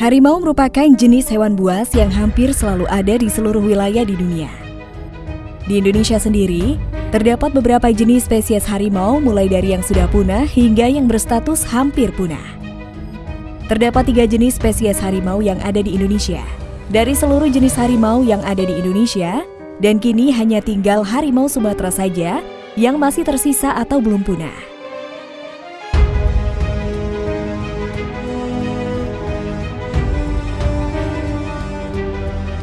Harimau merupakan jenis hewan buas yang hampir selalu ada di seluruh wilayah di dunia. Di Indonesia sendiri, terdapat beberapa jenis spesies harimau mulai dari yang sudah punah hingga yang berstatus hampir punah. Terdapat tiga jenis spesies harimau yang ada di Indonesia. Dari seluruh jenis harimau yang ada di Indonesia, dan kini hanya tinggal harimau Sumatera saja yang masih tersisa atau belum punah.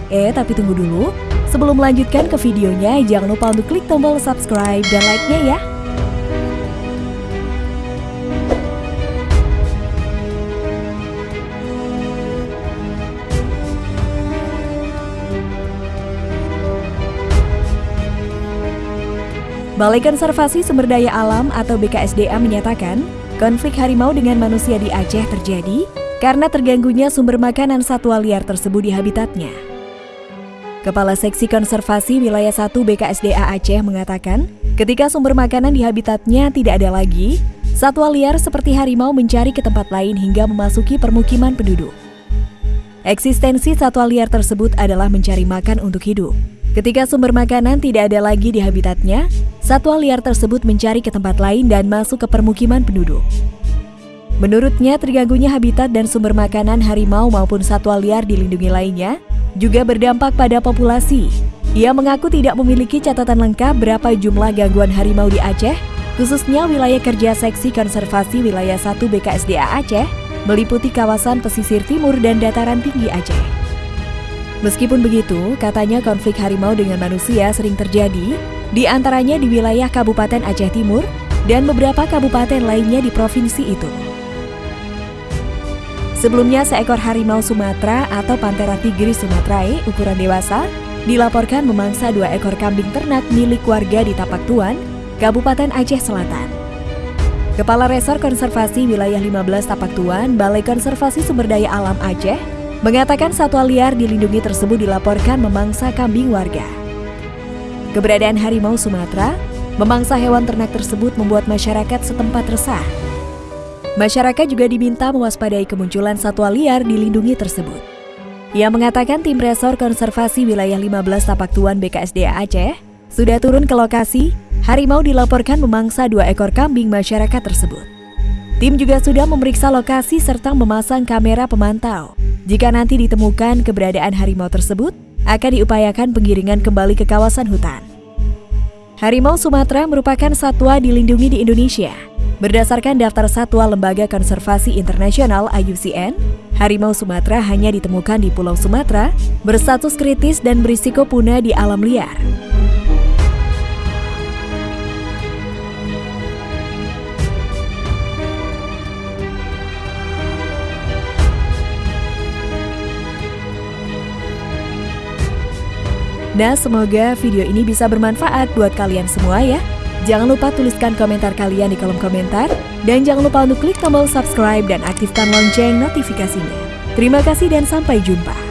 Eh, tapi tunggu dulu. Sebelum melanjutkan ke videonya, jangan lupa untuk klik tombol subscribe dan like-nya ya. Balai Konservasi Sumber Daya Alam atau BKSDA menyatakan, konflik harimau dengan manusia di Aceh terjadi karena terganggunya sumber makanan satwa liar tersebut di habitatnya. Kepala Seksi Konservasi Wilayah 1 BKSDA Aceh mengatakan, ketika sumber makanan di habitatnya tidak ada lagi, satwa liar seperti harimau mencari ke tempat lain hingga memasuki permukiman penduduk. Eksistensi satwa liar tersebut adalah mencari makan untuk hidup. Ketika sumber makanan tidak ada lagi di habitatnya, satwa liar tersebut mencari ke tempat lain dan masuk ke permukiman penduduk. Menurutnya, terganggunya habitat dan sumber makanan harimau maupun satwa liar dilindungi lainnya juga berdampak pada populasi. Ia mengaku tidak memiliki catatan lengkap berapa jumlah gangguan harimau di Aceh, khususnya wilayah kerja Seksi Konservasi Wilayah 1 BKSDA Aceh, meliputi kawasan pesisir timur dan dataran tinggi Aceh. Meskipun begitu, katanya konflik harimau dengan manusia sering terjadi, di antaranya di wilayah Kabupaten Aceh Timur dan beberapa kabupaten lainnya di provinsi itu. Sebelumnya, seekor harimau Sumatera atau Panthera tigris sumatrae ukuran dewasa dilaporkan memangsa dua ekor kambing ternak milik warga di Tapak Tuan, Kabupaten Aceh Selatan. Kepala Resor Konservasi Wilayah 15 Tapak Tuan, Balai Konservasi Sumber Daya Alam Aceh, mengatakan satwa liar dilindungi tersebut dilaporkan memangsa kambing warga. Keberadaan harimau Sumatera memangsa hewan ternak tersebut membuat masyarakat setempat resah Masyarakat juga diminta mewaspadai kemunculan satwa liar dilindungi tersebut. Ia mengatakan tim Resor Konservasi Wilayah 15 Tapak Tuan BKSDA Aceh sudah turun ke lokasi, harimau dilaporkan memangsa dua ekor kambing masyarakat tersebut. Tim juga sudah memeriksa lokasi serta memasang kamera pemantau. Jika nanti ditemukan keberadaan harimau tersebut, akan diupayakan penggiringan kembali ke kawasan hutan. Harimau Sumatera merupakan satwa dilindungi di Indonesia. Berdasarkan daftar satwa Lembaga Konservasi Internasional IUCN, harimau Sumatera hanya ditemukan di Pulau Sumatera, berstatus kritis dan berisiko punah di alam liar. Nah, semoga video ini bisa bermanfaat buat kalian semua ya. Jangan lupa tuliskan komentar kalian di kolom komentar. Dan jangan lupa untuk klik tombol subscribe dan aktifkan lonceng notifikasinya. Terima kasih dan sampai jumpa.